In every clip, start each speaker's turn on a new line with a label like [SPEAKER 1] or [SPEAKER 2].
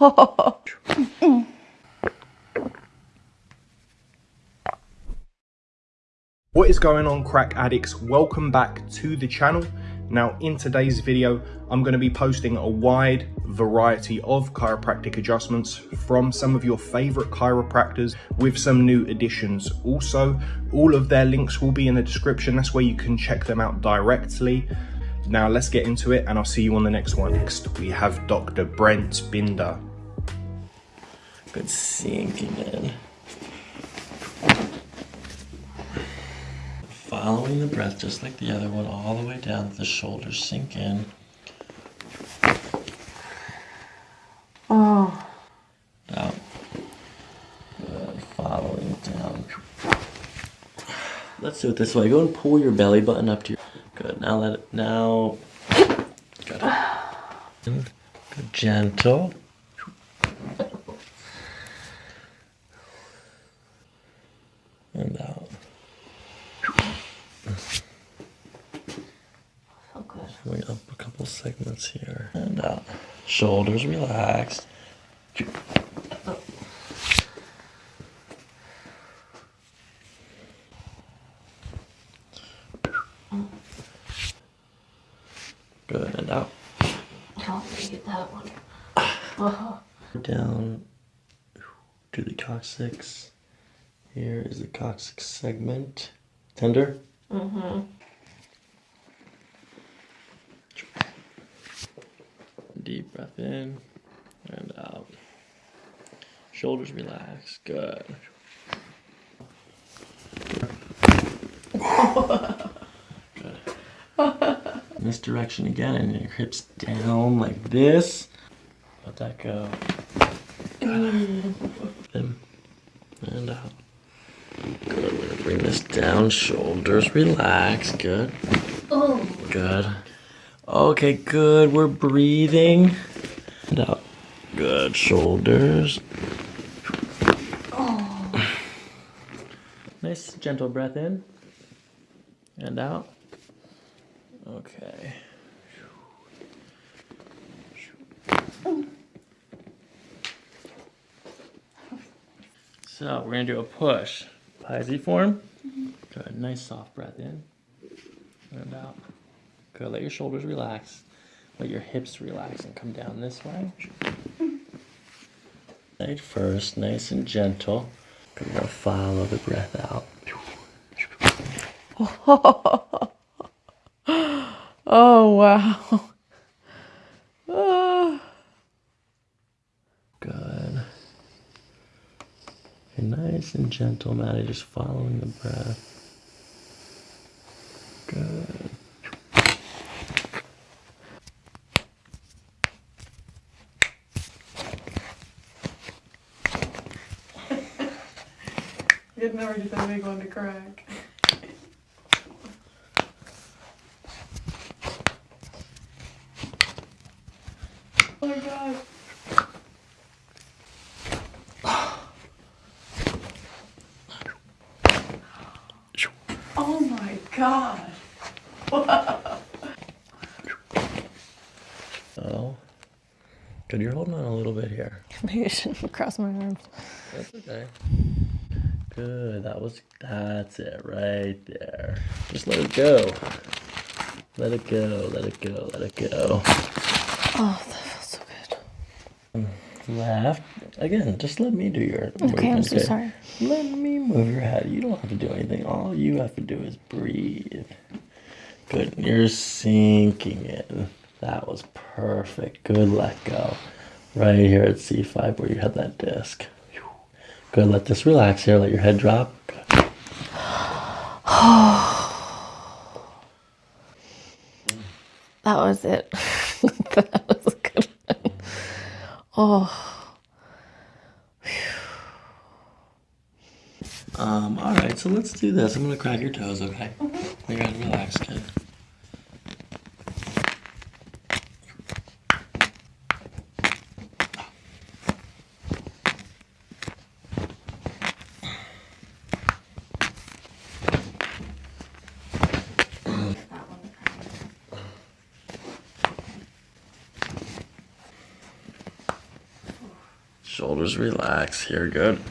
[SPEAKER 1] What is going on crack addicts? Welcome back to the channel. Now in today's video, I'm going to be posting a wide variety of chiropractic adjustments from some of your favorite chiropractors with some new additions. Also, all of their links will be in the description. That's where you can check them out directly. Now let's get into it and I'll see you on the next one. Next, we have Dr. Brent Binder.
[SPEAKER 2] Good seeing you, man. Following the breath just like the other one, all the way down to the shoulders sink in.
[SPEAKER 3] Oh.
[SPEAKER 2] Down. Good. Uh, following down. Let's do it this way. Go and pull your belly button up to your. Good. Now let it. Now. Good. Good. Gentle. And out.
[SPEAKER 3] So good.
[SPEAKER 2] Going up a couple segments here. And out. Shoulders relaxed. Good. And out.
[SPEAKER 3] Help me get that one. Oh.
[SPEAKER 2] Down to the coccyx. Here is the coccyx segment. Tender.
[SPEAKER 3] Mm-hmm.
[SPEAKER 2] Deep breath in and out. Shoulders relaxed. Good. Good. In this direction again, and your hips down like this. Let that go. In and out. Good. We're gonna bring this down. Shoulders relaxed. Good.
[SPEAKER 3] Oh.
[SPEAKER 2] Good. Okay, good. We're breathing. And out. Good. Shoulders.
[SPEAKER 3] Oh.
[SPEAKER 2] Nice, gentle breath in. And out. Okay. So we're gonna do a push. Pisiform. Mm-hmm. Good. Nice soft breath in. And out. Good. Let your shoulders relax. Let your hips relax and come down this way. Right first, nice and gentle. Good. Now follow the breath out.
[SPEAKER 3] Oh, wow.
[SPEAKER 2] Good. Okay, nice and gentle, Maddie, just following the breath.
[SPEAKER 3] You'd never get that big one to crack. Oh my god. Oh my god.
[SPEAKER 2] Oh. Good, you're holding on a little bit here.
[SPEAKER 3] Maybe I shouldn't cross my arms.
[SPEAKER 2] That's okay. Good, that was, that's it right there. Just let it go. Let it go, let it go, let it go.
[SPEAKER 3] Oh, that feels so good.
[SPEAKER 2] Mm, Left. Again, just let me do your
[SPEAKER 3] Okay, I'm so sorry.
[SPEAKER 2] Let me move your head. You don't have to do anything. All you have to do is breathe. Good. You're sinking in. That was perfect. Good. Let go. Right here at C5 where you had that disc. Good. Let this relax here. Let your head drop. Good.
[SPEAKER 3] That was it. that was a good one. Oh.
[SPEAKER 2] Um, all right, so let's do this. I'm gonna crack your toes, okay? You gotta relax, kid. Shoulders relax here. Good.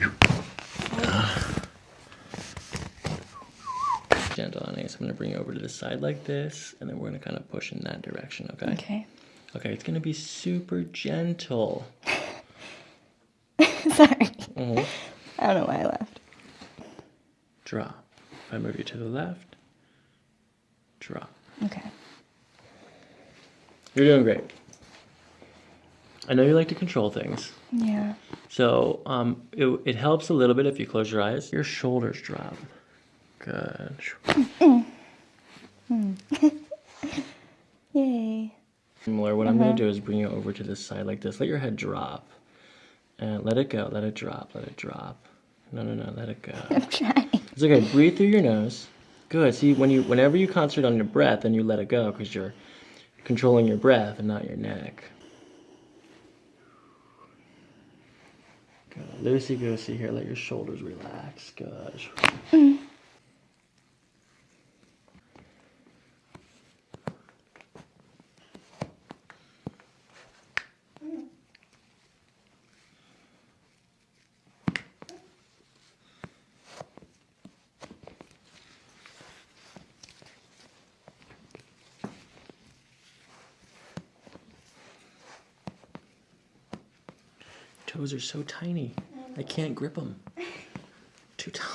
[SPEAKER 2] Gentle, honey. So I'm gonna bring you over to the side like this, and then we're gonna kind of push in that direction. Okay.
[SPEAKER 4] Okay.
[SPEAKER 2] Okay. It's gonna be super gentle.
[SPEAKER 4] Sorry.
[SPEAKER 2] Mhm.
[SPEAKER 4] I don't know why I laughed.
[SPEAKER 2] Drop. If I move you to the left, drop.
[SPEAKER 4] Okay.
[SPEAKER 2] You're doing great. I know you like to control things.
[SPEAKER 4] Yeah.
[SPEAKER 2] So um, it, it helps a little bit if you close your eyes. Your shoulders drop. Good.
[SPEAKER 4] Yay.
[SPEAKER 2] Similar. What I'm going to do is bring you over to this side like this. Let your head drop. And let it go. Let it drop. Let it drop. No, no, no. Let it go.
[SPEAKER 4] I'm trying.
[SPEAKER 2] It's okay. Breathe through your nose. Good. See, when you, whenever you concentrate on your breath, then you let it go because you're controlling your breath and not your neck. Good. Loosey goosey here. Let your shoulders relax. Good. Mm-hmm. Toes are so tiny. I can't grip them. Too tall.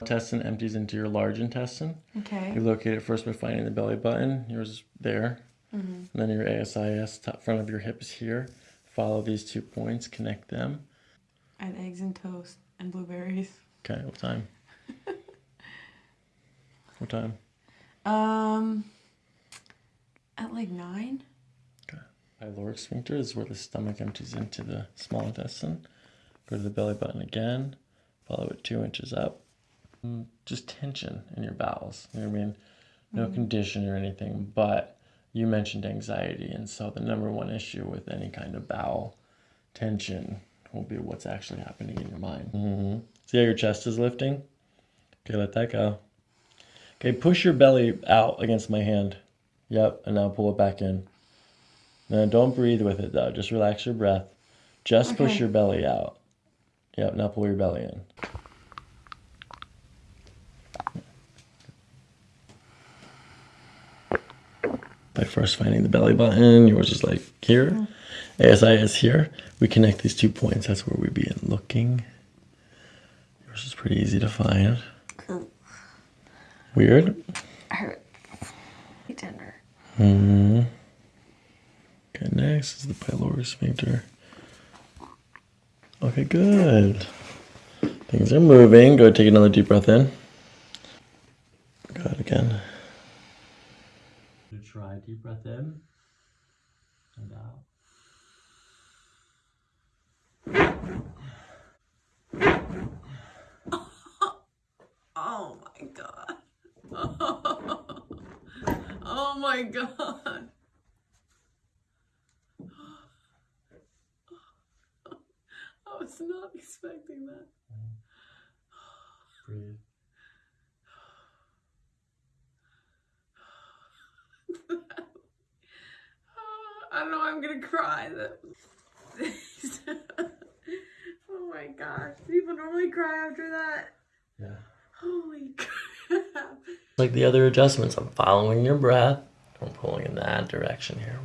[SPEAKER 2] Intestine empties into your large intestine.
[SPEAKER 4] Okay.
[SPEAKER 2] You locate it first by finding the belly button. Yours is there. And then your ASIS, top front of your hip is here. Follow these two points, connect them.
[SPEAKER 5] I had eggs and toast and blueberries.
[SPEAKER 2] Okay, what time? what time?
[SPEAKER 5] Um, at like nine.
[SPEAKER 2] Pyloric sphincter is where the stomach empties into the small intestine. Go to the belly button again. Follow it two inches up. Mm, Just tension in your bowels. You know what I mean? No condition or anything, but you mentioned anxiety, and so the number one issue with any kind of bowel tension will be what's actually happening in your mind. hmm See how your chest is lifting? Okay, let that go. Okay, push your belly out against my hand. Yep, and now pull it back in. No, don't breathe with it though. Just relax your breath. Just push your belly out. Yep, now pull your belly in. By first finding the belly button, yours is like here. ASIS is here. We connect these two points. That's where we begin looking. Yours is pretty easy to find. Weird.
[SPEAKER 4] Hurt. Tender.
[SPEAKER 2] Hmm. Okay, next is the pyloric sphincter. Okay, good. Things are moving. Go take another deep breath in. Good again. Try deep breath in and out.
[SPEAKER 5] Oh my god. Oh my god. I was not expecting that.
[SPEAKER 2] Breathe.
[SPEAKER 5] I don't know. I'm gonna cry. Oh my gosh. People normally cry after that.
[SPEAKER 2] Yeah.
[SPEAKER 5] Holy crap.
[SPEAKER 2] Like the other adjustments, I'm following your breath. I'm pulling in that direction here.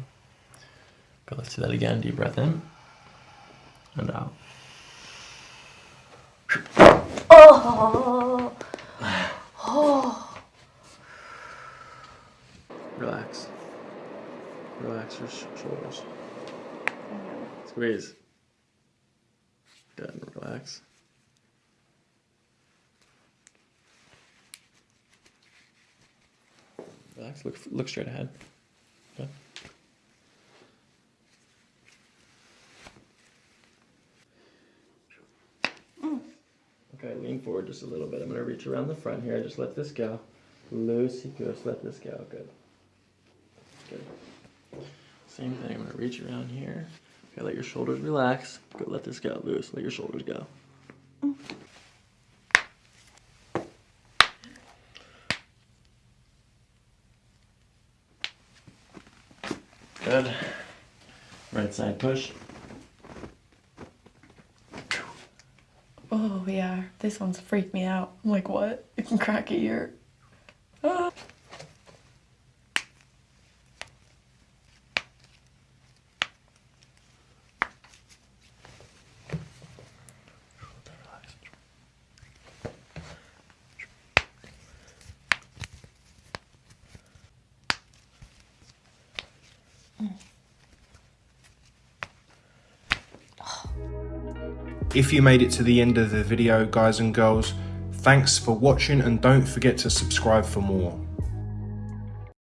[SPEAKER 2] Go, let's do that again. Deep breath in and out.
[SPEAKER 4] Oh.
[SPEAKER 2] Relax. Relax your sh- shoulders. Squeeze. Good. Relax. Relax. Look. Look straight ahead. Good. Mm. Okay, lean forward just a little bit. I'm gonna reach around the front here. Just let this go. Loosey goose. Let this go. Good. Good. Same thing. I'm gonna reach around here. Okay, let your shoulders relax. Go. Let this go. Loose. Let your shoulders go. Good. Right side push.
[SPEAKER 5] Oh yeah, this one's freaked me out. I'm like, what? You can crack a ear.
[SPEAKER 1] If you made it to the end of the video, guys and girls, thanks for watching and don't forget to subscribe for more.